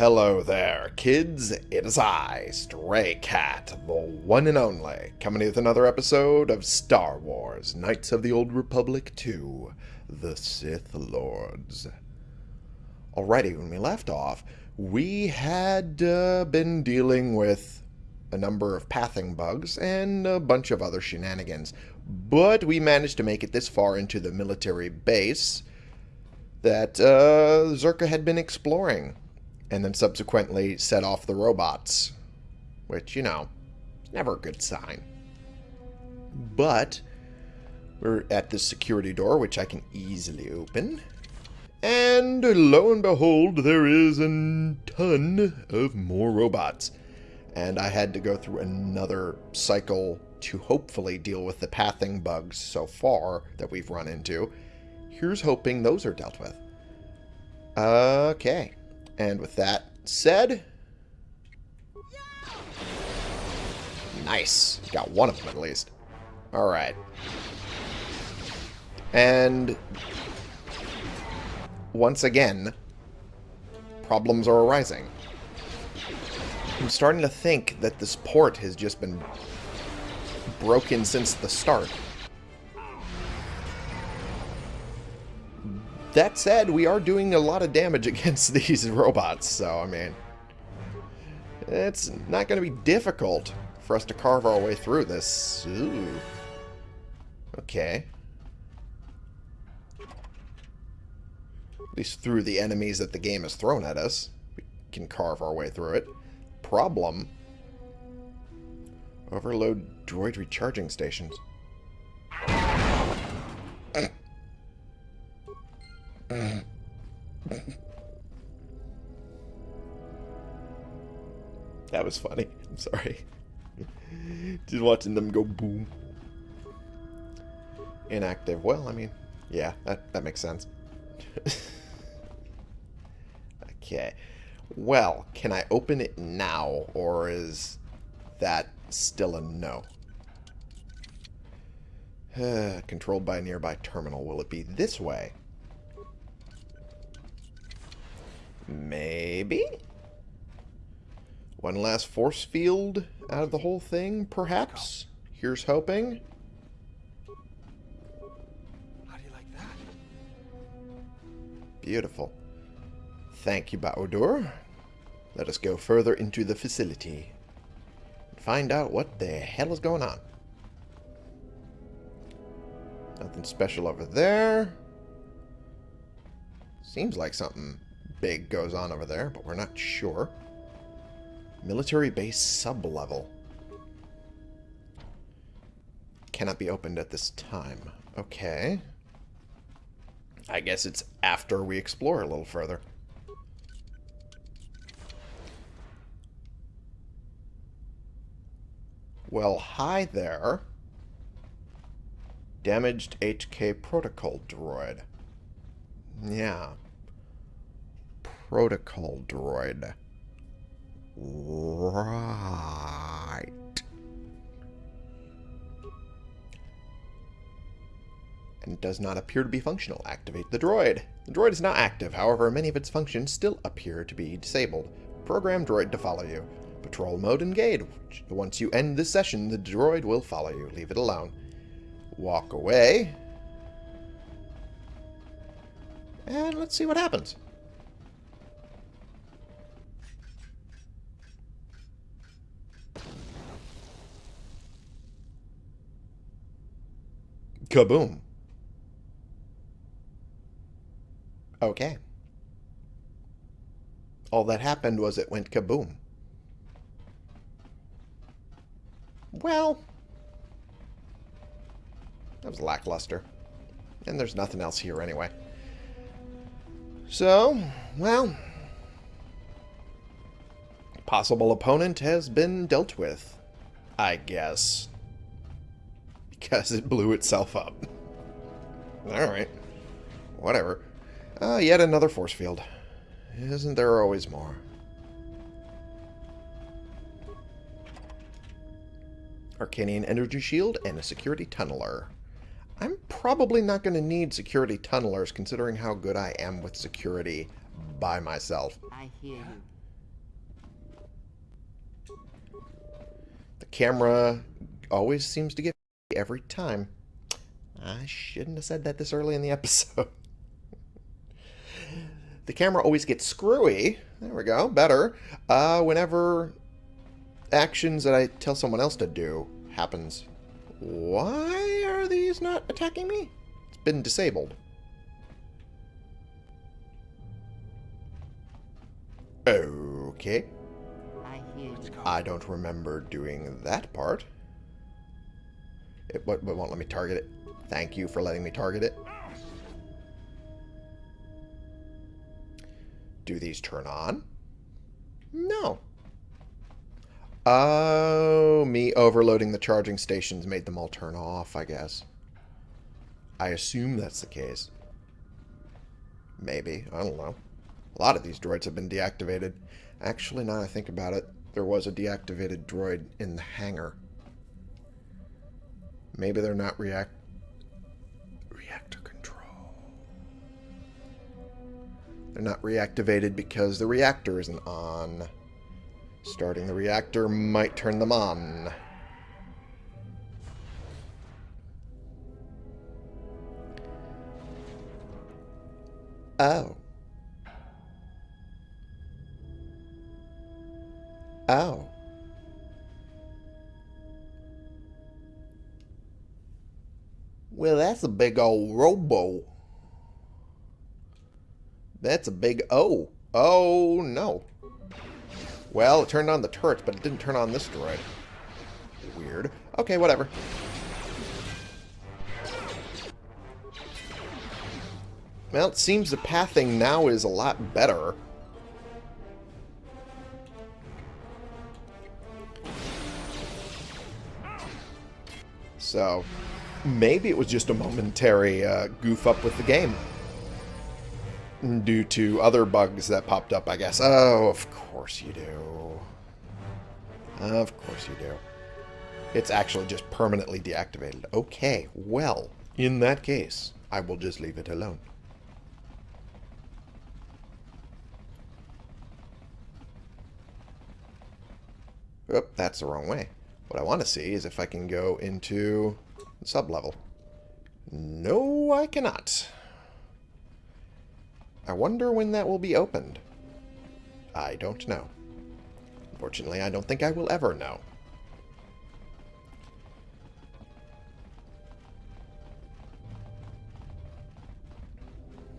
Hello there, kids. It is I, Stray Cat, the one and only, coming with another episode of Star Wars Knights of the Old Republic 2 The Sith Lords. Alrighty, when we left off, we had uh, been dealing with a number of pathing bugs and a bunch of other shenanigans, but we managed to make it this far into the military base that uh, Czerka had been exploring and then subsequently set off the robots, which, you know, never a good sign. But we're at this security door, which I can easily open. And lo and behold, there is a ton of more robots. And I had to go through another cycle to hopefully deal with the pathing bugs so far that we've run into. Here's hoping those are dealt with. Okay. And with that said... Nice. Got one of them at least. Alright. And... Once again, problems are arising. I'm starting to think that this port has just been broken since the start. That said, we are doing a lot of damage against these robots, so, I mean... It's not going to be difficult for us to carve our way through this. Ooh. Okay. At least through the enemies that the game has thrown at us. We can carve our way through it. Problem. Overload droid recharging stations. that was funny. I'm sorry. Just watching them go boom. Inactive. Well, I mean, yeah, that, that makes sense. okay. Well, can I open it now, or is that still a no? Controlled by a nearby terminal. Will it be this way? Maybe? One last force field out of the whole thing, perhaps? Here's hoping. How do you like that? Beautiful. Thank you, Bao-Dur. Let us go further into the facility and find out what the hell is going on. Nothing special over there. Seems like something big goes on over there, but we're not sure. Military base sub-level. Cannot be opened at this time. Okay. I guess it's after we explore a little further. Well, hi there. Damaged HK protocol droid. Yeah, protocol droid. Right. And it does not appear to be functional. Activate the droid. The droid is not active, however, many of its functions still appear to be disabled. Program droid to follow you. Patrol mode engaged. Once you end this session, the droid will follow you. Leave it alone. Walk away. And let's see what happens. Kaboom. Okay. All that happened was it went kaboom. Well, that was lackluster. And there's nothing else here anyway. So, well, possible opponent has been dealt with, I guess because it blew itself up. Alright. Whatever. Uh, yet another force field. Isn't there always more? Arkanian energy shield and a security tunneler. I'm probably not going to need security tunnelers considering how good I am with security by myself. I hear you. The camera always seems to get every time. I shouldn't have said that this early in the episode. the camera always gets screwy. There we go. Better. Uh, whenever actions that I tell someone else to do happens. Why are these not attacking me? It's been disabled. Okay. I hear you. I don't remember doing that part. It, what, what won't let me target it? Thank you for letting me target it. Do these turn on? No. Oh, me overloading the charging stations made them all turn off, I guess. I assume that's the case. Maybe. I don't know. A lot of these droids have been deactivated. Actually, now I think about it, there was a deactivated droid in the hangar. Maybe they're not react reactor control. They're not reactivated because the reactor isn't on. Starting the reactor might turn them on. Oh. That's a big old robo. That's a big O. Oh, no. Well, it turned on the turrets, but it didn't turn on this droid. Weird. Okay, whatever. Well, it seems the pathing now is a lot better. So, maybe it was just a momentary uh, goof up with the game. Due to other bugs that popped up, I guess. Oh, of course you do. Of course you do. It's actually just permanently deactivated. Okay, well, in that case, I will just leave it alone. Oop, that's the wrong way. What I want to see is if I can go into sub-level. No, I cannot. I wonder when that will be opened. I don't know. Unfortunately, I don't think I will ever know.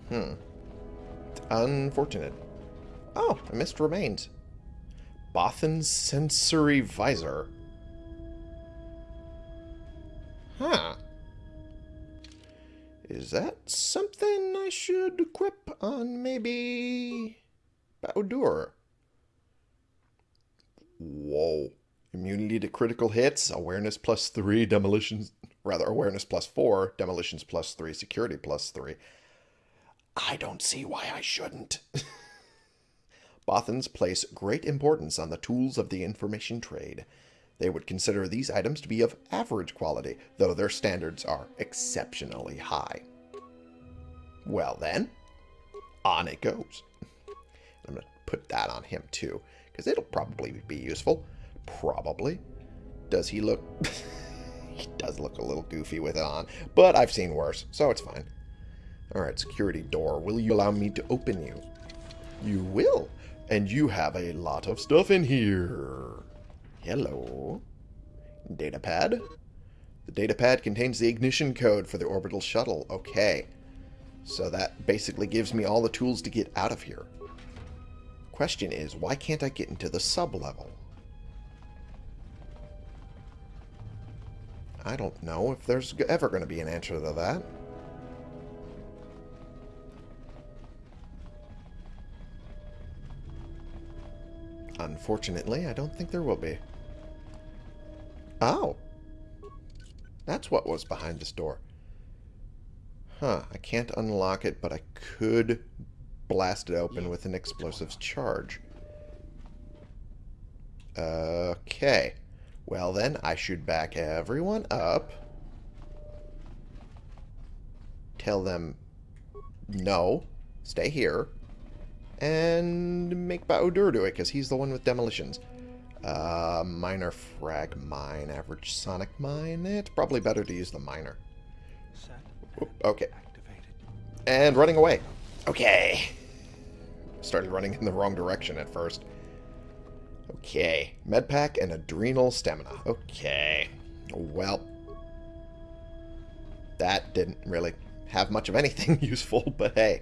Hmm. Unfortunate. Oh, I missed remains. Bothan's sensory visor. Is that something I should equip on maybe Bao-Dur? Whoa. Immunity to critical hits, awareness plus 3, demolitions, rather awareness plus 4, demolitions plus 3, security plus 3. I don't see why I shouldn't. Bothans place great importance on the tools of the information trade. They would consider these items to be of average quality, though their standards are exceptionally high. Well then, on it goes. I'm going to put that on him too, because it'll probably be useful. Probably. Does he look... he does look a little goofy with it on, but I've seen worse, so it's fine. Alright, security door. Will you allow me to open you? You will. And you have a lot of stuff in here. Hello. Datapad. The datapad contains the ignition code for the orbital shuttle. Okay. So that basically gives me all the tools to get out of here. Question is, why can't I get into the sub-level? I don't know if there's ever going to be an answer to that. Unfortunately, I don't think there will be. Oh. That's what was behind this door. Huh, I can't unlock it, but I could blast it open with an explosives charge. Okay. Well then, I should back everyone up. Tell them, no, stay here. And make Bao-Dur do it, because he's the one with demolitions. Uh, minor frag mine, average sonic mine. It's probably better to use the minor. Okay. And running away. Okay. Started running in the wrong direction at first. Okay. Medpack and adrenal stamina. Okay. Well. That didn't really have much of anything useful, but hey.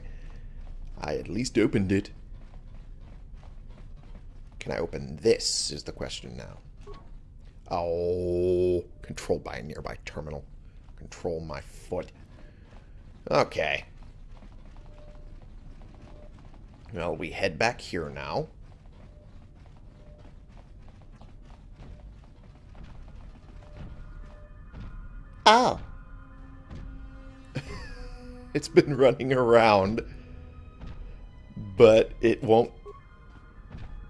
I at least opened it. Can I open this, is the question now. Oh, controlled by a nearby terminal. Control my foot. Okay. Well, we head back here now. Oh. it's been running around, but it won't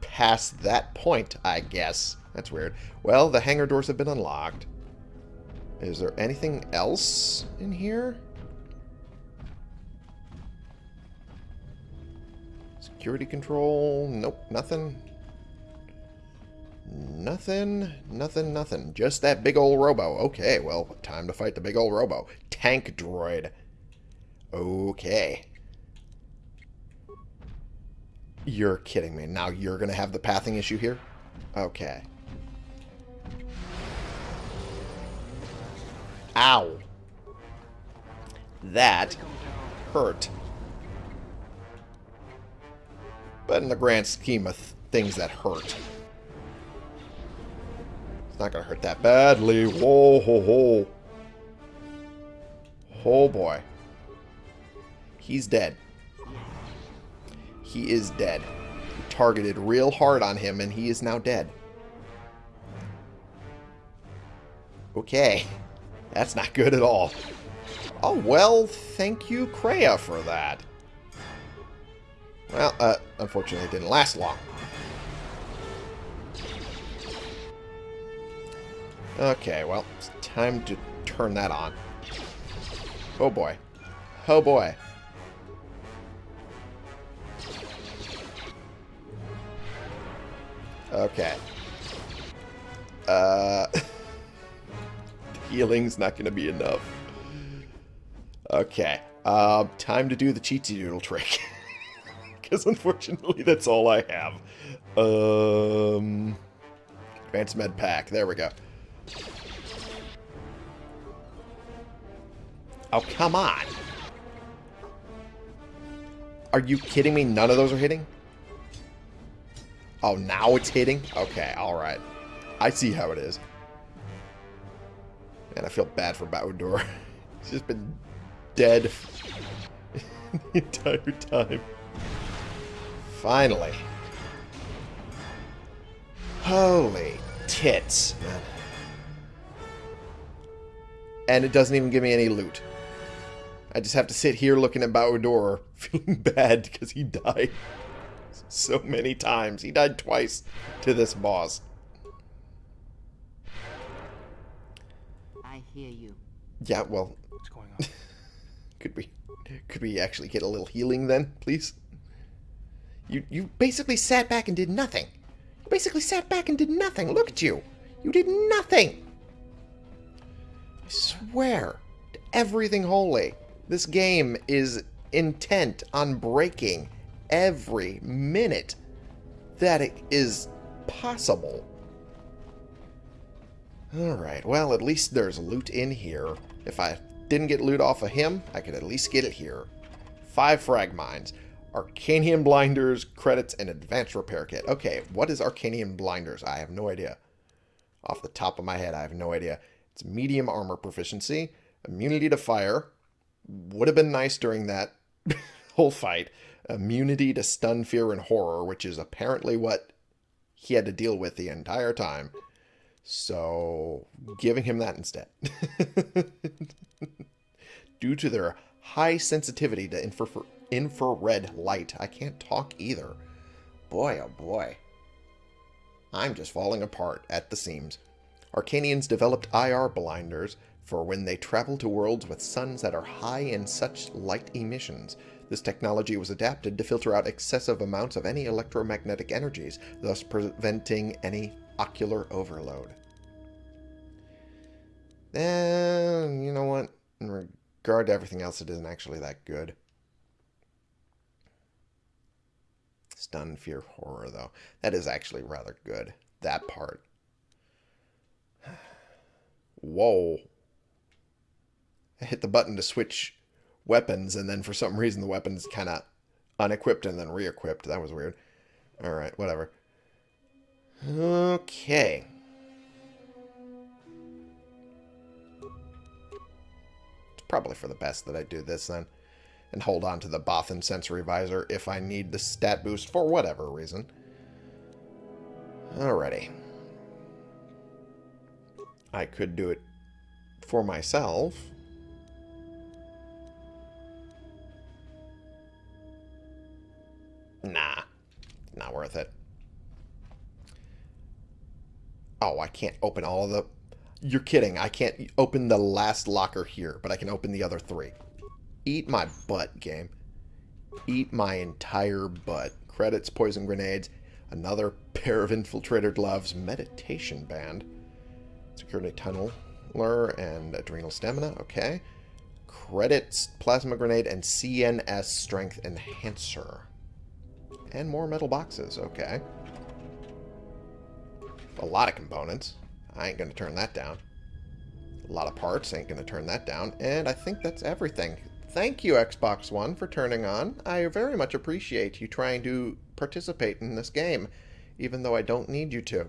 pass that point, I guess. That's weird. Well, the hangar doors have been unlocked. Is there anything else in here? Security control? Nope, nothing. Nothing, nothing, nothing. Just that big old robo. Okay, well, time to fight the big old robo. Tank droid. Okay. You're kidding me. Now you're going to have the pathing issue here? Okay. Ow. That hurt. But in the grand scheme of th things that hurt. It's not going to hurt that badly. Whoa, ho, ho. Oh, boy. He's dead. He is dead. We targeted real hard on him, and he is now dead. Okay. That's not good at all. Oh, well, thank you, Kreia, for that. Well, uh, unfortunately, it didn't last long. Okay, well, it's time to turn that on. Oh boy. Oh boy. Okay. Uh, healing's not going to be enough. Okay. Uh, time to do the cheatsy doodle trick. Because unfortunately, that's all I have. Um, advanced med pack. There we go. Oh, come on. Are you kidding me? None of those are hitting? Oh, now it's hitting? Okay, alright. I see how it is. Man, I feel bad for Bao-Dur. He's just been dead the entire time. Finally. Holy tits, man. And it doesn't even give me any loot. I just have to sit here looking at Bao-Dur, feeling bad because he died so many times. He died twice to this boss. I hear you. Yeah, well, What's going on? could we could we actually get a little healing then, please? You you basically sat back and did nothing. You basically sat back and did nothing. Look at you. You did nothing. I swear to everything holy. This game is intent on breaking every minute that it is possible. Alright, well, at least there's loot in here. If I didn't get loot off of him, I could at least get it here. Five frag mines. Arkanian blinders, credits, and advanced repair kit. Okay, what is Arkanian blinders? I have no idea. Off the top of my head, I have no idea. It's medium armor proficiency, immunity to fire. Would have been nice during that whole fight. Immunity to stun, fear, and horror, which is apparently what he had to deal with the entire time. So, giving him that instead. Due to their high sensitivity to infra infrared light, I can't talk either. Boy, oh boy. I'm just falling apart at the seams. Arkanians developed IR blinders for when they travel to worlds with suns that are high in such light emissions. This technology was adapted to filter out excessive amounts of any electromagnetic energies, thus preventing any Ocular overload. And you know what? In regard to everything else, it isn't actually that good. Stun, fear, horror, though. That is actually rather good. That part. Whoa. I hit the button to switch weapons, and then for some reason the weapon's kind of unequipped and then re-equipped. That was weird. Alright, whatever. Okay. It's probably for the best that I do this then. And hold on to the Bothan Sensory Visor if I need the stat boost for whatever reason. Alrighty. I could do it for myself. Not worth it. Oh, I can't open all of the... You're kidding. I can't open the last locker here, but I can open the other three. Eat my butt, game. Eat my entire butt. Credits, poison grenades, another pair of infiltrator gloves, meditation band, security tunneler, and adrenal stamina. Okay. Credits, plasma grenade, and CNS strength enhancer. And more metal boxes. Okay. A lot of components. I ain't going to turn that down. A lot of parts. Ain't going to turn that down. And I think that's everything. Thank you, Xbox One, for turning on. I very much appreciate you trying to participate in this game, even though I don't need you to.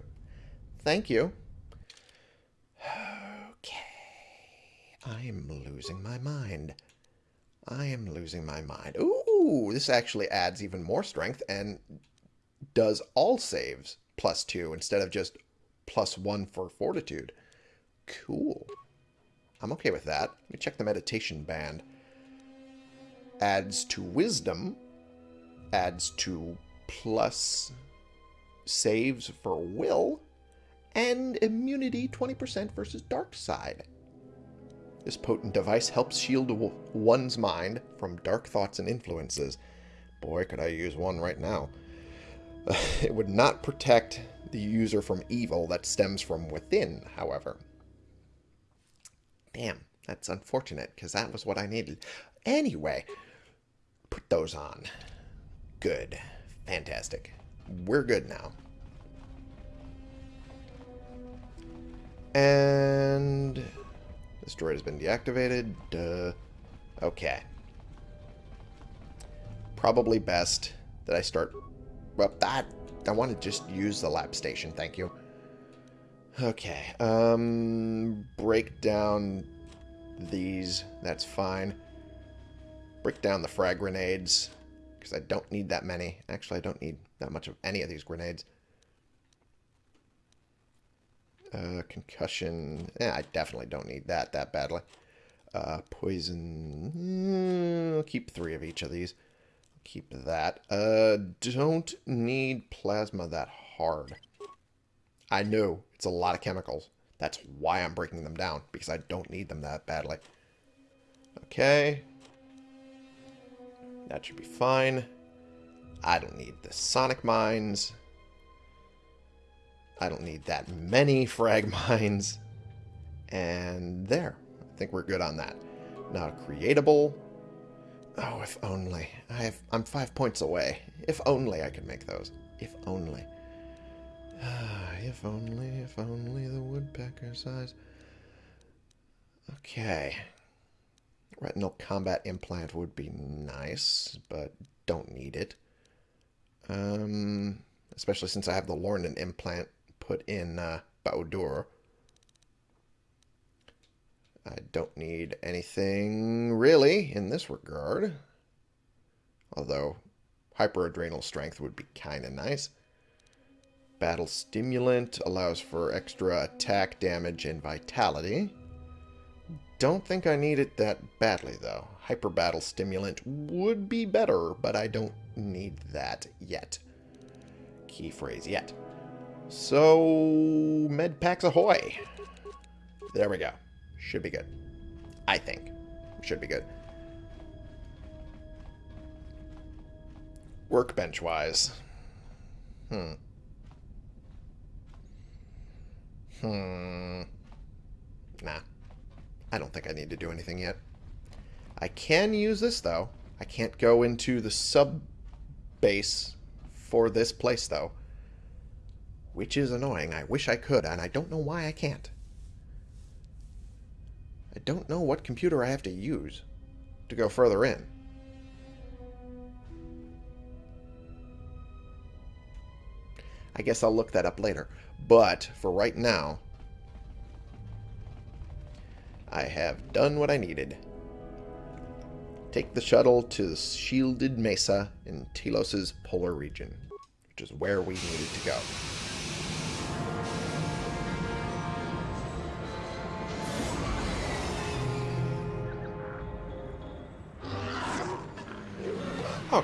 Thank you. Okay. I am losing my mind. I am losing my mind. Ooh, this actually adds even more strength and does all saves plus two instead of just plus one for fortitude. Cool. I'm okay with that. Let me check the meditation band. Adds to wisdom. Adds to plus saves for will. And immunity 20% versus dark side. This potent device helps shield one's mind from dark thoughts and influences. Boy, could I use one right now. It would not protect the user from evil that stems from within, however. Damn, that's unfortunate, because that was what I needed. Anyway, put those on. Good. Fantastic. We're good now. And this droid has been deactivated. Duh. Okay. Probably best that I start... Well, that... I want to just use the lab station, thank you. Okay. Um, break down these. That's fine. Break down the frag grenades. Because I don't need that many. Actually, I don't need that much of any of these grenades. Uh, concussion. Yeah, I definitely don't need that that badly. Uh, poison. Mm, I'll keep three of each of these. Keep that. Uh, don't need plasma that hard. I know it's a lot of chemicals. That's why I'm breaking them down, because I don't need them that badly. Okay. That should be fine. I don't need the sonic mines. I don't need that many frag mines. And there. I think we're good on that. Now, creatable. Oh, if only. I have, I'm five points away. If only I could make those. If only. if only, if only the woodpecker size. Okay. Retinal combat implant would be nice, but don't need it. Um, especially since I have the Lornan implant put in uh. I don't need anything really in this regard. Although hyperadrenal strength would be kind of nice. Battle stimulant allows for extra attack damage and vitality. Don't think I need it that badly though. Hyper battle stimulant would be better, but I don't need that yet. Key phrase yet. So, med packs ahoy. There we go. Should be good. I think. Should be good. Workbench-wise. Hmm. Hmm. Nah. I don't think I need to do anything yet. I can use this, though. I can't go into the sub base for this place, though. Which is annoying. I wish I could, and I don't know why I can't. I don't know what computer I have to use to go further in. I guess I'll look that up later. But for right now, I have done what I needed. Take the shuttle to the shielded mesa in Telos's polar region, which is where we needed to go.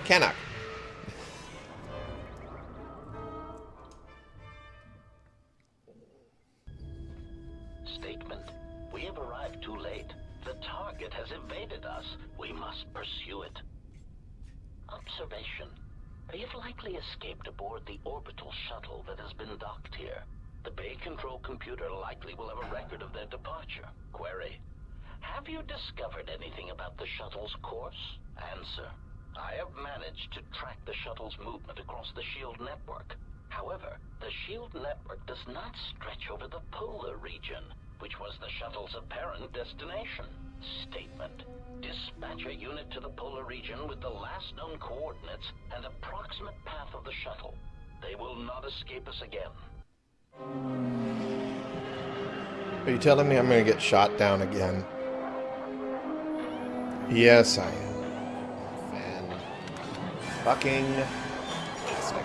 Canuck. Telling me I'm going to get shot down again? Yes, I am. Fan fucking tastic.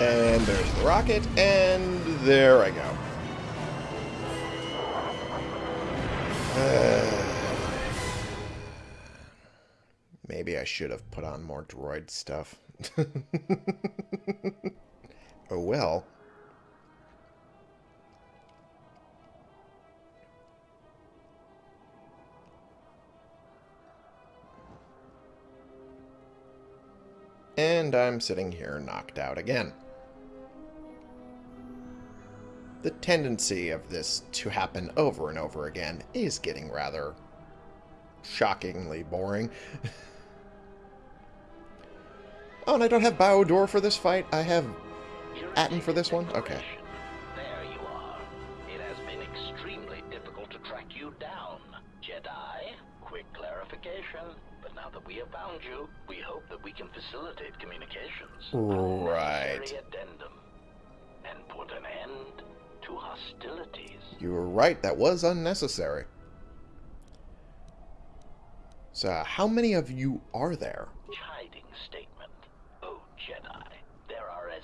And there's the rocket, and there I go. Uh, maybe I should have put on more droid stuff. oh well. And I'm sitting here knocked out again. The tendency of this to happen over and over again is getting rather shockingly boring. oh, and I don't have Bao-Dur for this fight. I have Atton for this one? Okay. There you are. It has been extremely difficult to track you down, Jedi. Quick clarification. But now that we have found you, we hope that we can facilitate communications. Right. Addendum. And put an end to hostilities. You were right. That was unnecessary. So, how many of you are there? Chiding statement. Oh, Jedi. There are as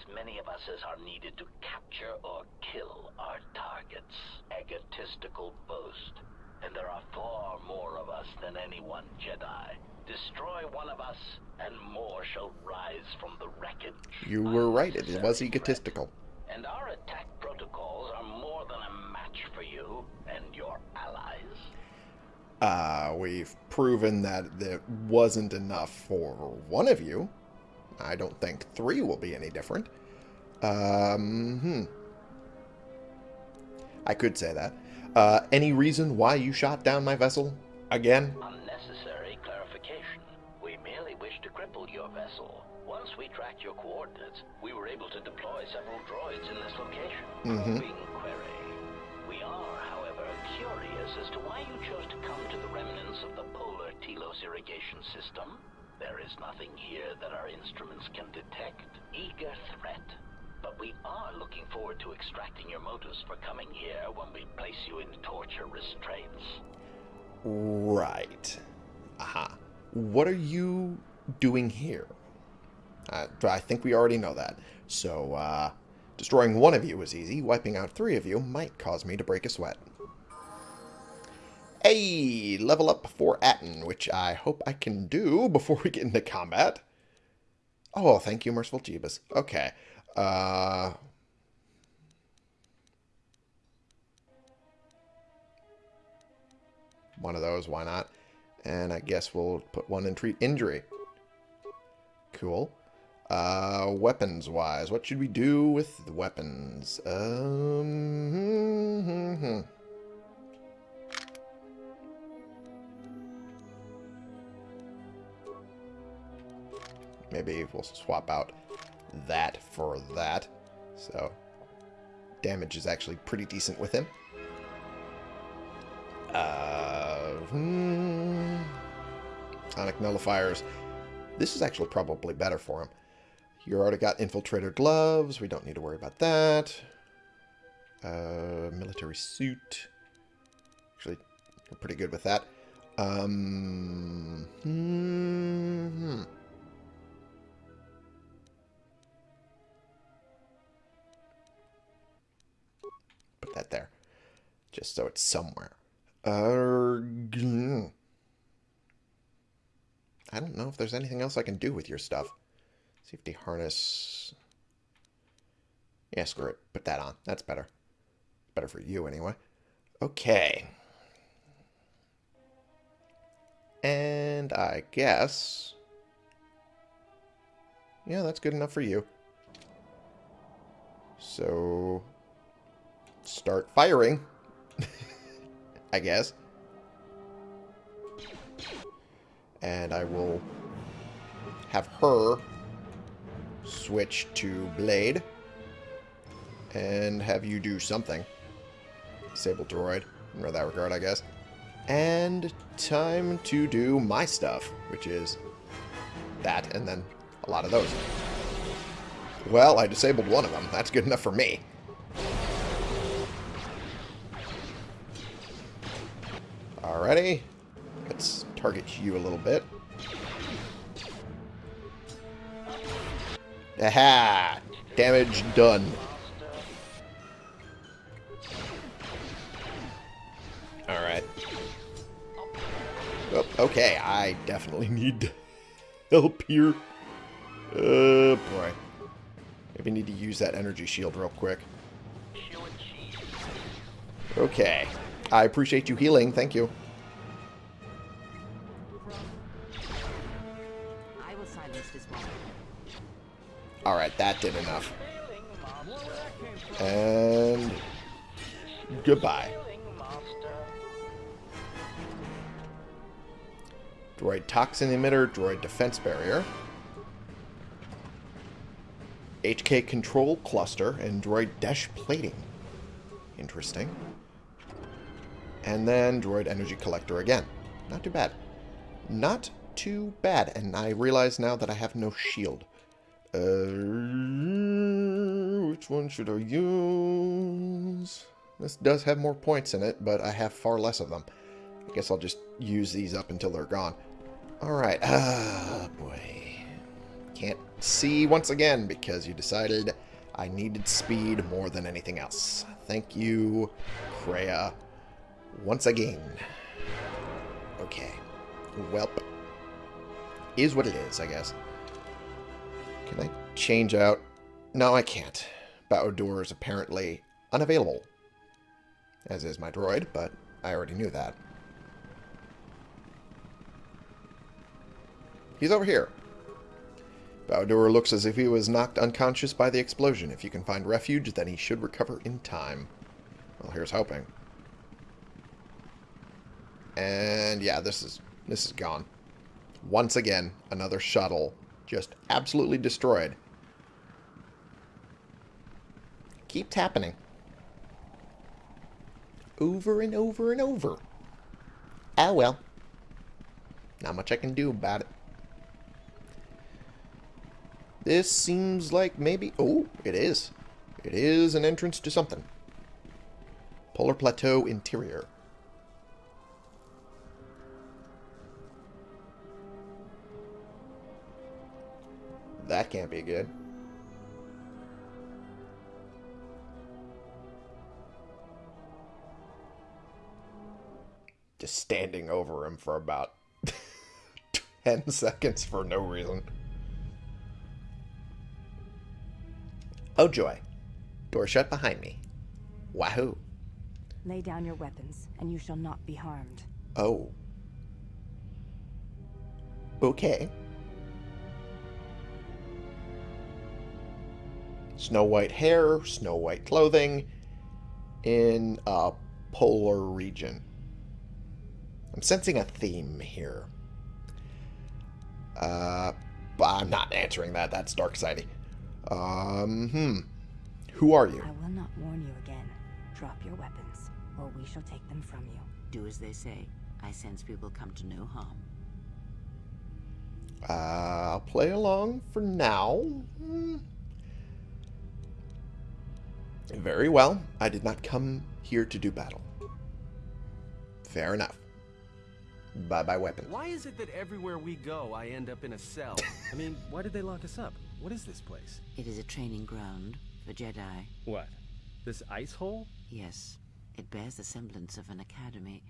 many of us as are needed to capture or kill our targets. Egotistical boast. And there are far more of us than any one Jedi. Destroy one of us, and more shall rise from the wreckage. You were right. It was egotistical. And our attack protocols are more than a match for you and your allies. Uh, we've proven that it wasn't enough for one of you. I don't think three will be any different. Um, hmm. I could say that. Uh, any reason why you shot down my vessel? Again? Unnecessary clarification. We merely wish to cripple your vessel. Once we tracked your coordinates, we were able to deploy several droids in this location. Mhm. Probing query. We are, however, curious as to why you chose to come to the remnants of the polar Telos irrigation system. There is nothing here that our instruments can detect. Eager threat. But we are looking forward to extracting your motives for coming here when we place you in torture restraints. Right. Aha. What are you doing here? Uh, I think we already know that. So, uh, destroying one of you is easy. Wiping out three of you might cause me to break a sweat. Hey, level up for Atton, which I hope I can do before we get into combat. Oh, thank you, Merciful Jeebus. Okay. Uh... One of those, why not? And I guess we'll put one in treat injury. Cool. Uh, weapons wise, what should we do with the weapons? Um, maybe we'll swap out that for that. So, damage is actually pretty decent with him. Uh, hmm, Sonic nullifiers. This is actually probably better for him. You already got infiltrator gloves. We don't need to worry about that. Uh, military suit. Actually, we're pretty good with that. Um, hmm. That there. Just so it's somewhere. Uh, I don't know if there's anything else I can do with your stuff. Safety harness. Yeah, screw it. Put that on. That's better. Better for you, anyway. Okay. And I guess... Yeah, that's good enough for you. So... Start firing. I guess. And I will have her switch to Blade. And have you do something. Sable Droid. In that regard, I guess. And time to do my stuff, which is that, and then a lot of those. Well, I disabled one of them. That's good enough for me. Alrighty. Let's target you a little bit. Aha! Damage done. Alright. Oh, okay, I definitely need help here. Oh, boy. Maybe need to use that energy shield real quick. Okay. I appreciate you healing. Thank you. That did enough. And... Goodbye. Droid toxin emitter, droid defense barrier. HK control cluster, and droid dash plating. Interesting. And then droid energy collector again. Not too bad. Not too bad. And I realize now that I have no shield. Uh, which one should I use? This does have more points in it, but I have far less of them. I guess I'll just use these up until they're gone. Alright. Ah, boy. Can't see once again because you decided I needed speed more than anything else. Thank you, Kreia. Once again. Okay. Welp. Is what it is, I guess. Can I change out? No, I can't. Bao-Dur is apparently unavailable. As is my droid, but I already knew that. He's over here. Bao-Dur looks as if he was knocked unconscious by the explosion. If you can find refuge, then he should recover in time. Well, here's hoping. And yeah, this is this is gone. Once again, another shuttle just absolutely destroyed. Keeps happening. Over and over and over. Ah well. Not much I can do about it. This seems like maybe... Oh, it is. It is an entrance to something. Polar Plateau Interior. That can't be good. Just standing over him for about 10 seconds for no reason. Oh joy. Door shut behind me. Wahoo. Lay down your weapons, and you shall not be harmed. Oh. bouquet. Snow white hair, snow white clothing in a polar region. I'm sensing a theme here. Uh, I'm not answering that. That's Dark Sidey. Um, hmm. Who are you? I will not warn you again. Drop your weapons, or we shall take them from you. Do as they say. I sense we will come to no harm. Uh, I'll play along for now. Hmm. Very well. I did not come here to do battle. Fair enough. Bye-bye weapon. Why is it that everywhere we go, I end up in a cell? I mean, why did they lock us up? What is this place? It is a training ground for Jedi. What? This ice hole? Yes, it bears the semblance of an academy.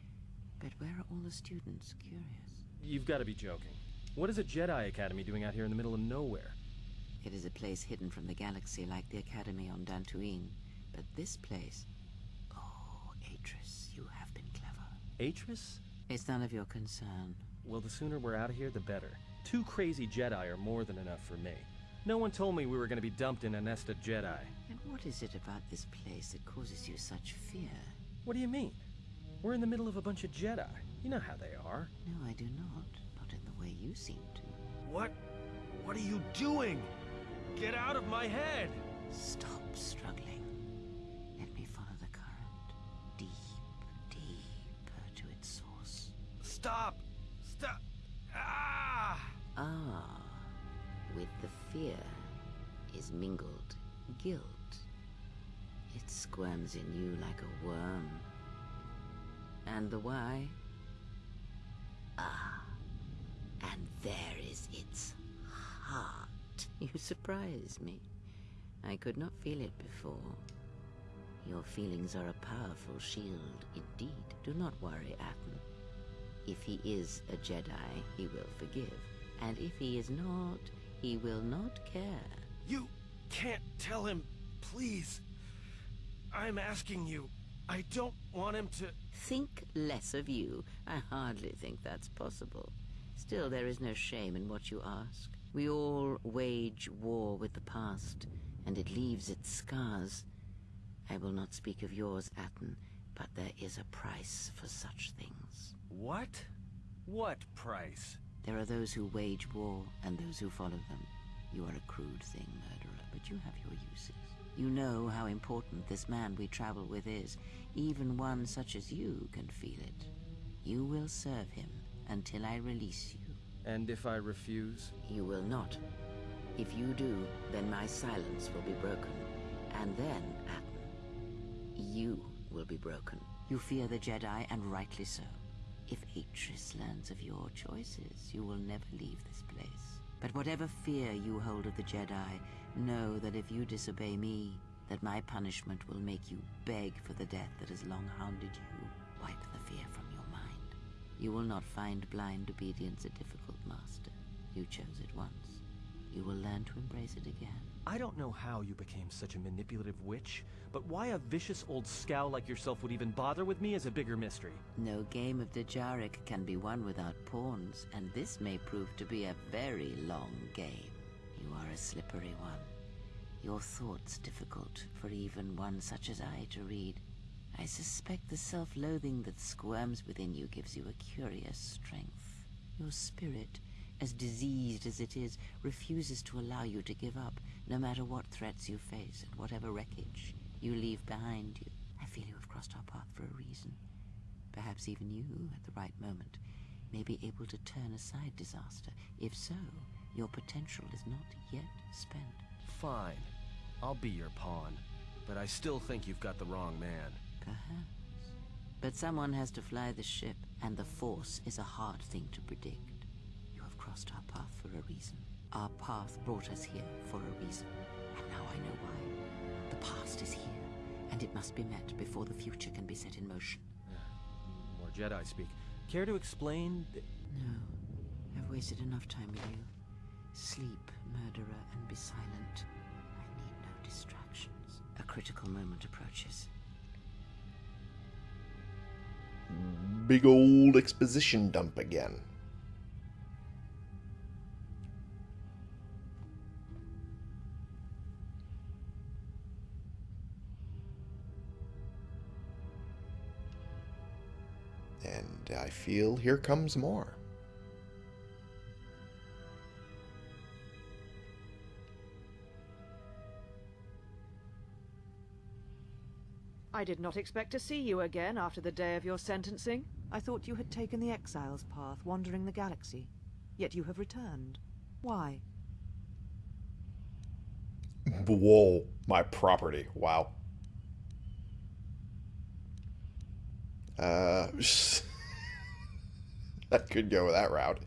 But where are all the students? Curious. You've got to be joking. What is a Jedi Academy doing out here in the middle of nowhere? It is a place hidden from the galaxy like the academy on Dantooine. But this place... Oh, Atris, you have been clever. Atris? It's none of your concern. Well, the sooner we're out of here, the better. Two crazy Jedi are more than enough for me. No one told me we were going to be dumped in a nest of Jedi. And what is it about this place that causes you such fear? What do you mean? We're in the middle of a bunch of Jedi. You know how they are. No, I do not. Not in the way you seem to. What? What are you doing? Get out of my head! Stop struggling. Stop! Stop! Ah! Ah, with the fear is mingled guilt. It squirms in you like a worm. And the why? Ah, and there is its heart. You surprise me. I could not feel it before. Your feelings are a powerful shield, indeed. Do not worry, Atton. If he is a Jedi, he will forgive. And if he is not, he will not care. You can't tell him, please. I'm asking you. I don't want him to. Think less of you. I hardly think that's possible. Still, there is no shame in what you ask. We all wage war with the past, and it leaves its scars. I will not speak of yours, Atton, but there is a price for such things. What? What price? There are those who wage war and those who follow them. You are a crude thing, murderer, but you have your uses. You know how important this man we travel with is. Even one such as you can feel it. You will serve him until I release you. And if I refuse? You will not. If you do, then my silence will be broken. And then, Atton, you will be broken. You fear the Jedi, and rightly so. If Atris learns of your choices, you will never leave this place. But whatever fear you hold of the Jedi, know that if you disobey me, that my punishment will make you beg for the death that has long hounded you. Wipe the fear from your mind. You will not find blind obedience a difficult master. You chose it once. You will learn to embrace it again. I don't know how you became such a manipulative witch, but why a vicious old scowl like yourself would even bother with me is a bigger mystery. No game of Dejarik can be won without pawns, and this may prove to be a very long game. You are a slippery one. Your thoughts difficult for even one such as I to read. I suspect the self-loathing that squirms within you gives you a curious strength. Your spirit, as diseased as it is, refuses to allow you to give up, no matter what threats you face and whatever wreckage you leave behind you. I feel you have crossed our path for a reason. Perhaps even you, at the right moment, may be able to turn aside disaster. If so, your potential is not yet spent. Fine. I'll be your pawn. But I still think you've got the wrong man. Perhaps. But someone has to fly the ship, and the Force is a hard thing to predict. You have crossed our path for a reason. Our path brought us here for a reason. And now I know why. The past is here, and it must be met before the future can be set in motion. More Jedi speak. Care to explain? th- No. I've wasted enough time with you. Sleep, murderer, and be silent. I need no distractions. A critical moment approaches. Big old exposition dump again. I feel here comes more. I did not expect to see you again after the day of your sentencing. I thought you had taken the exile's path, wandering the galaxy. Yet you have returned. Why? Whoa, my property. Wow. Uh, I could go that route.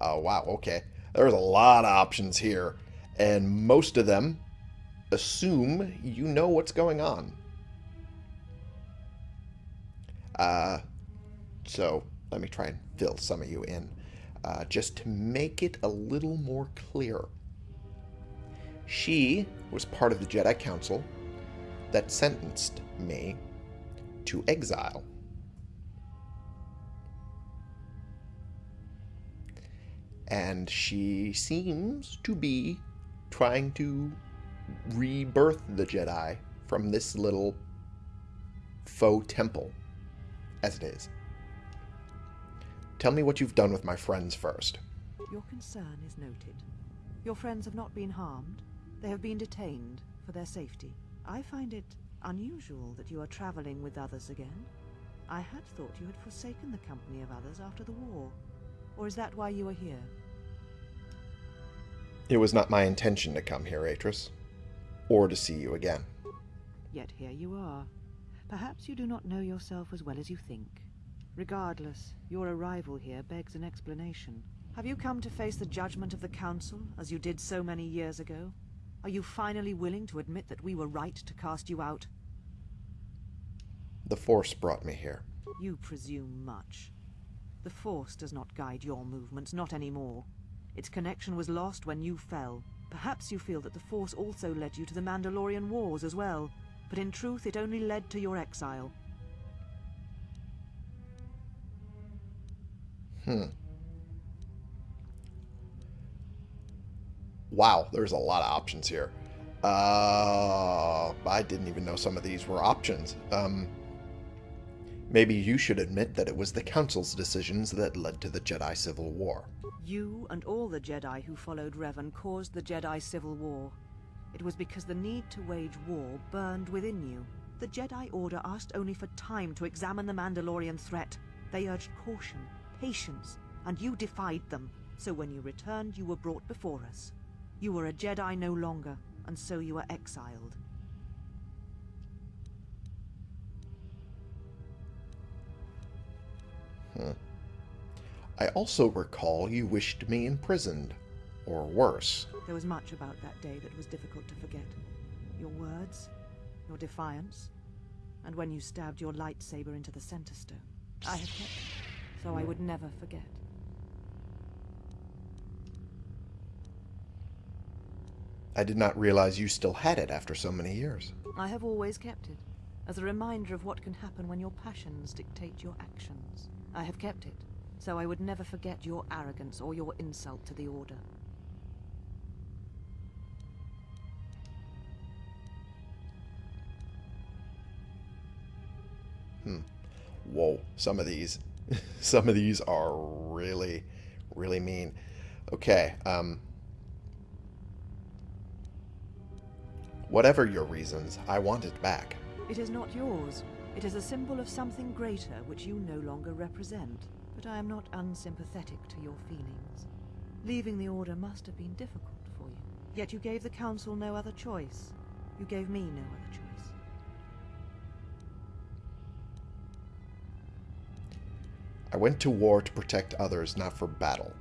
Oh, wow, okay. There's a lot of options here, and most of them assume you know what's going on. Uh, so let me try and fill some of you in, uh, just to make it a little more clear. She was part of the Jedi Council that sentenced me to exile. And she seems to be trying to rebirth the Jedi from this little faux temple, as it is. Tell me what you've done with my friends first. Your concern is noted. Your friends have not been harmed. They have been detained for their safety. I find it unusual that you are traveling with others again. I had thought you had forsaken the company of others after the war. Or is that why you are here? It was not my intention to come here, Atris, or to see you again. Yet here you are. Perhaps you do not know yourself as well as you think. Regardless, your arrival here begs an explanation. Have you come to face the judgment of the Council, as you did so many years ago? Are you finally willing to admit that we were right to cast you out? The Force brought me here. You presume much. The Force does not guide your movements, not anymore. Its connection was lost when you fell. Perhaps you feel that the Force also led you to the Mandalorian Wars as well, but in truth it only led to your exile. Hmm. Wow, there's a lot of options here. Uh, I didn't even know some of these were options. Um, maybe you should admit that it was the Council's decisions that led to the Jedi Civil War. You and all the Jedi who followed Revan caused the Jedi Civil War. It was because the need to wage war burned within you. The Jedi Order asked only for time to examine the Mandalorian threat. They urged caution, patience, and you defied them. So when you returned, you were brought before us. You were a Jedi no longer, and so you were exiled. I also recall you wished me imprisoned, or worse. There was much about that day that was difficult to forget. Your words, your defiance, and when you stabbed your lightsaber into the center stone. I have kept it, so I would never forget. I did not realize you still had it after so many years. I have always kept it, as a reminder of what can happen when your passions dictate your actions. I have kept it, so I would never forget your arrogance or your insult to the Order. Hmm. Whoa, some of these, some of these are really, really mean. Okay, um... Whatever your reasons, I want it back. It is not yours. It is a symbol of something greater which you no longer represent. But I am not unsympathetic to your feelings. Leaving the Order must have been difficult for you. Yet you gave the Council no other choice. You gave me no other choice. I went to war to protect others, not for battle.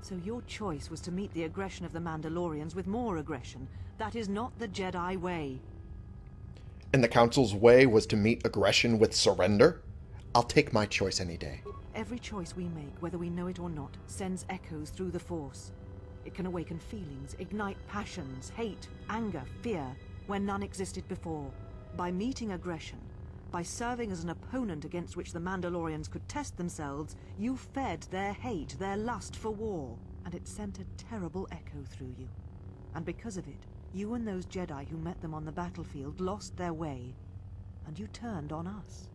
So your choice was to meet the aggression of the Mandalorians with more aggression. That is not the Jedi way. And the Council's way was to meet aggression with surrender? I'll take my choice any day. Every choice we make, whether we know it or not, sends echoes through the Force. It can awaken feelings, ignite passions, hate, anger, fear, where none existed before. By meeting aggression, by serving as an opponent against which the Mandalorians could test themselves, you fed their hate, their lust for war, and it sent a terrible echo through you. And because of it, you and those Jedi who met them on the battlefield lost their way, and you turned on us.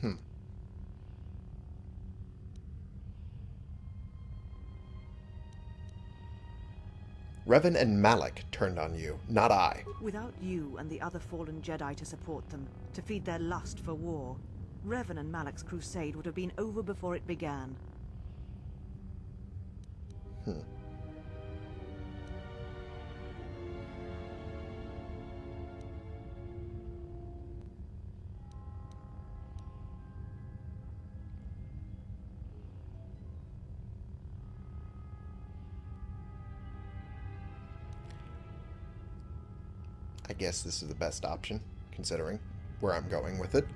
Hmm. Revan and Malak turned on you, not I. Without you and the other fallen Jedi to support them, to feed their lust for war, Revan and Malak's crusade would have been over before it began. I guess this is the best option, considering where I'm going with it.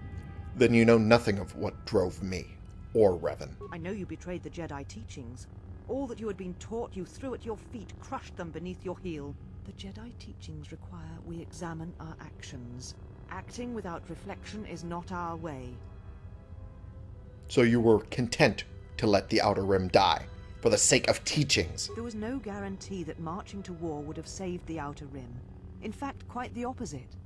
Then you know nothing of what drove me, or Revan. I know you betrayed the Jedi teachings. All that you had been taught you threw at your feet, crushed them beneath your heel. The Jedi teachings require we examine our actions. Acting without reflection is not our way. So you were content to let the Outer Rim die, for the sake of teachings. There was no guarantee that marching to war would have saved the Outer Rim. In fact, quite the opposite.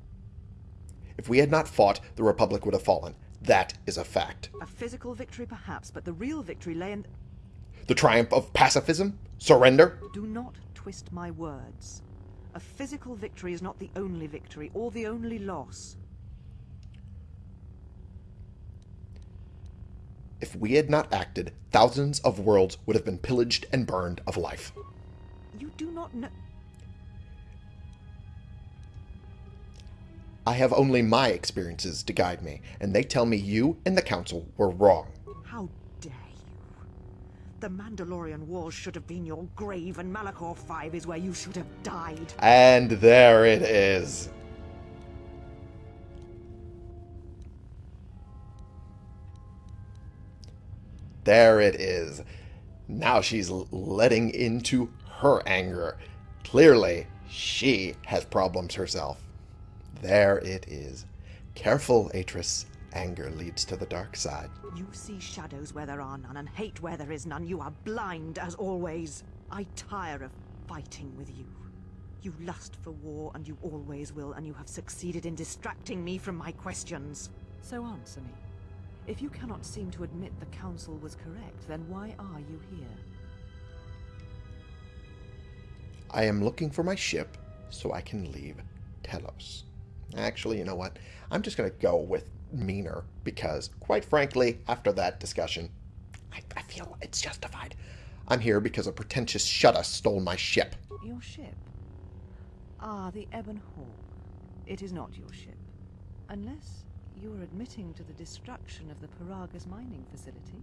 If we had not fought, the Republic would have fallen. That is a fact. A physical victory perhaps, but the real victory lay in... The triumph of pacifism? Surrender? Do not twist my words. A physical victory is not the only victory, or the only loss. If we had not acted, thousands of worlds would have been pillaged and burned of life. You do not know... I have only my experiences to guide me, and they tell me you and the Council were wrong. The Mandalorian Wars should have been your grave, and Malachor 5 is where you should have died. And there it is. There it is. Now she's letting into her anger. Clearly, she has problems herself. There it is. Careful, Atris. Anger leads to the dark side. You see shadows where there are none, and hate where there is none. You are blind, as always. I tire of fighting with you. You lust for war, and you always will, and you have succeeded in distracting me from my questions. So answer me. If you cannot seem to admit the Council was correct, then why are you here? I am looking for my ship so I can leave Telos. Actually, you know what? I'm just going to go with meaner because, quite frankly, after that discussion, I, I feel it's justified. I'm here because a pretentious Shutta stole my ship. Your ship? Ah, the Ebon Hawk. It is not your ship. Unless you are admitting to the destruction of the Peragus mining facility.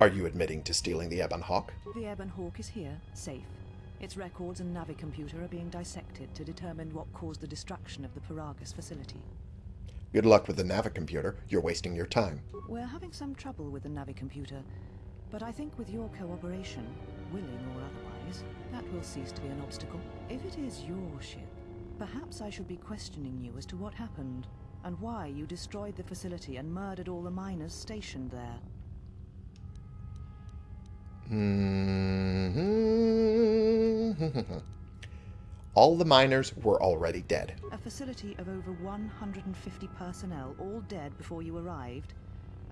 Are you admitting to stealing the Ebon Hawk? The Ebon Hawk is here, safe. Its records and Navicomputer are being dissected to determine what caused the destruction of the Peragus facility. Good luck with the Navicomputer. You're wasting your time. We're having some trouble with the Navicomputer, but I think with your cooperation, willing or otherwise, that will cease to be an obstacle. If it is your ship, perhaps I should be questioning you as to what happened, and why you destroyed the facility and murdered all the miners stationed there. Mm-hmm. All the miners were already dead. A facility of over 150 personnel, all dead before you arrived.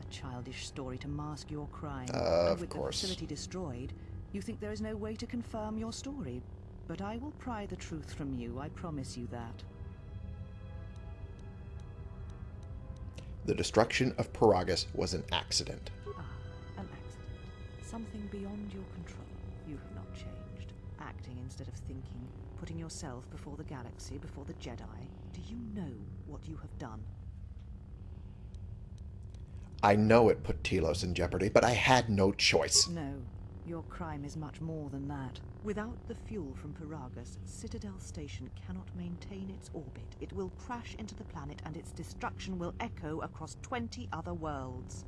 A childish story to mask your crime. Uh, of with course. the facility destroyed, you think there is no way to confirm your story. But I will pry the truth from you, I promise you that. The destruction of Peragus was an accident. Ah, an accident. Something beyond your control. You have not changed. Acting instead of thinking. Putting yourself before the galaxy, before the Jedi. Do you know what you have done? I know it put Telos in jeopardy, but I had no choice. No. Your crime is much more than that. Without the fuel from Peragus, Citadel Station cannot maintain its orbit. It will crash into the planet and its destruction will echo across 20 other worlds.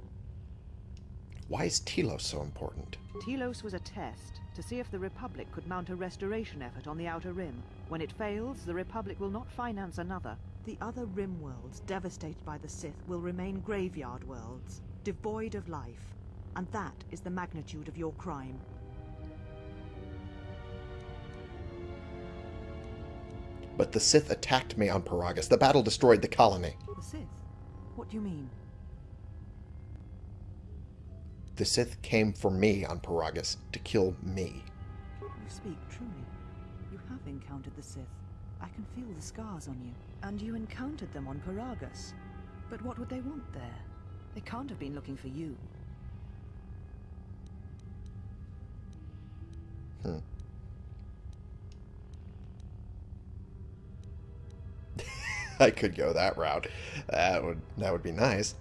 Why is Telos so important? Telos was a test to see if the Republic could mount a restoration effort on the Outer Rim. When it fails, the Republic will not finance another. The other Rim worlds, devastated by the Sith, will remain graveyard worlds, devoid of life. And that is the magnitude of your crime. But the Sith attacked me on Peragus. The battle destroyed the colony. The Sith? What do you mean? The Sith came for me on Peragus to kill me. You speak truly. You have encountered the Sith. I can feel the scars on you. And you encountered them on Peragus. But what would they want there? They can't have been looking for you. Hmm. I could go that route. That would that would be nice.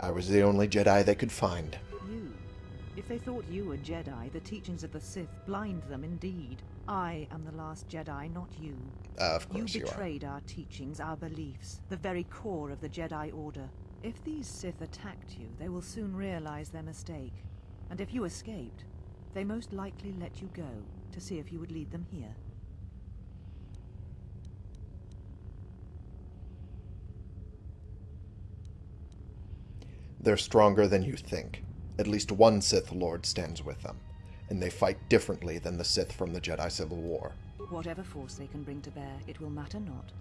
I was the only Jedi they could find. You. If they thought you were Jedi, the teachings of the Sith blind them indeed. I am the last Jedi, not you. Uh, of course you you, are. betrayed our teachings, our beliefs, the very core of the Jedi Order. If these Sith attacked you, they will soon realize their mistake. And if you escaped, they most likely let you go to see if you would lead them here. They're stronger than you think. At least one Sith Lord stands with them, and they fight differently than the Sith from the Jedi Civil War. Whatever force they can bring to bear, it will matter not.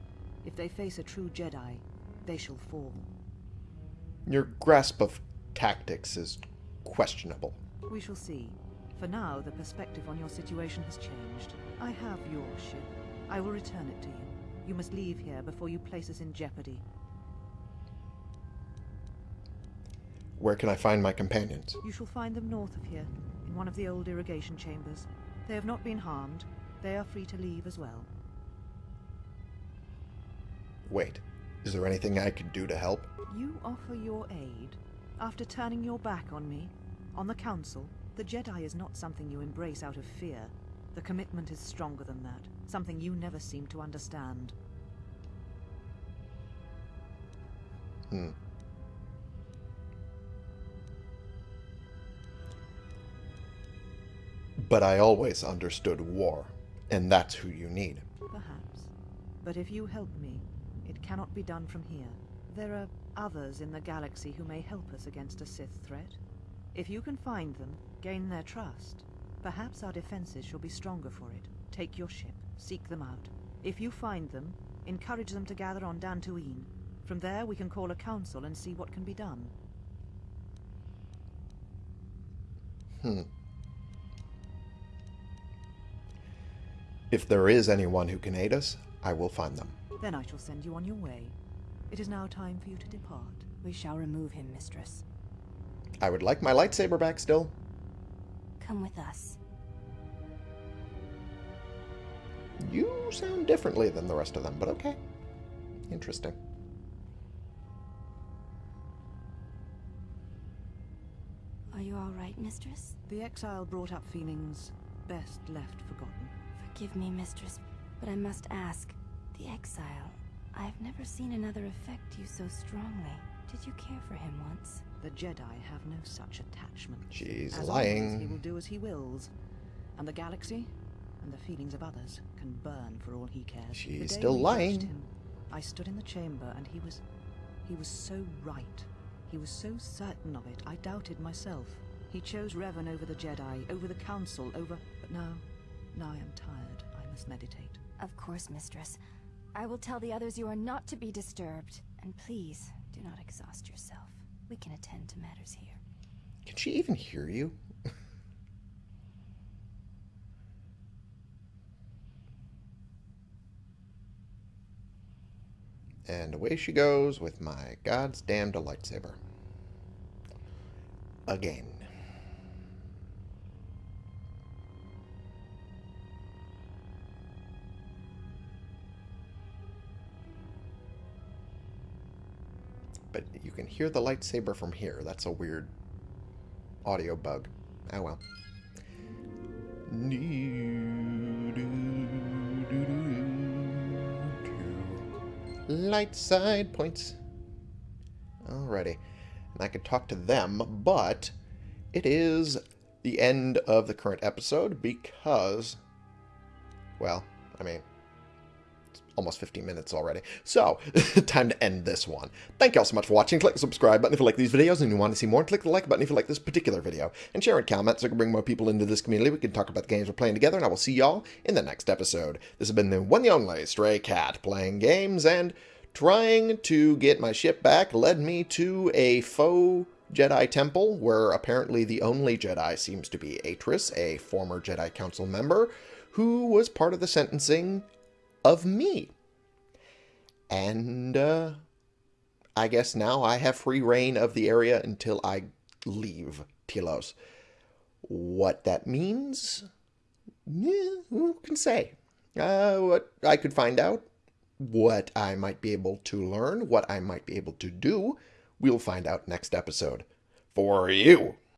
If they face a true Jedi, they shall fall. Your grasp of tactics is questionable. We shall see. For now, the perspective on your situation has changed. I have your ship. I will return it to you. You must leave here before you place us in jeopardy. Where can I find my companions? You shall find them north of here, in one of the old irrigation chambers. They have not been harmed. They are free to leave as well. Wait, is there anything I could do to help? You offer your aid after turning your back on me, on the Council. The Jedi is not something you embrace out of fear. The commitment is stronger than that, something you never seem to understand. Hmm. But I always understood war, and that's who you need. Perhaps. But if you help me, it cannot be done from here. There are others in the galaxy who may help us against a Sith threat. If you can find them, gain their trust, perhaps our defenses shall be stronger for it. Take your ship, seek them out. If you find them, encourage them to gather on Dantooine. From there we can call a council and see what can be done. Hmm. If there is anyone who can aid us, I will find them. Then I shall send you on your way. It is now time for you to depart. We shall remove him, mistress. I would like my lightsaber back still. Come with us. You sound differently than the rest of them, but okay. Interesting. Are you all right, mistress? The exile brought up feelings best left forgotten. Forgive me, mistress, but I must ask. The exile. I've never seen another affect you so strongly. Did you care for him once? The Jedi have no such attachment. She's As lying. always, he will do as he wills. And the galaxy, and the feelings of others, can burn for all he cares. She's still lying. Him, I stood in the chamber, and he was... He was so right. He was so certain of it, I doubted myself. He chose Revan over the Jedi, over the Council, over... But now... Now I am tired. I must meditate. Of course, mistress. I will tell the others you are not to be disturbed. And please, do not exhaust yourself. We can attend to matters here. Can she even hear you? and away she goes with my god's damned lightsaber. Again. But you can hear the lightsaber from here. That's a weird audio bug. Oh well. Light side points. Alrighty. And I could talk to them, but it is the end of the current episode because, well, I mean, almost 15 minutes already. So, time to end this one. Thank you all so much for watching. Click the subscribe button if you like these videos and you want to see more. Click the like button if you like this particular video. And share and comment so I can bring more people into this community. We can talk about the games we're playing together. And I will see y'all in the next episode. This has been the one and only Stray Cat playing games and trying to get my ship back led me to a faux Jedi temple where apparently the only Jedi seems to be Atris, a former Jedi Council member who was part of the sentencing of me. And uh, I guess now I have free reign of the area until I leave Telos. What that means, yeah, who can say? Uh, what I could find out, what I might be able to learn, what I might be able to do, we'll find out next episode. For you.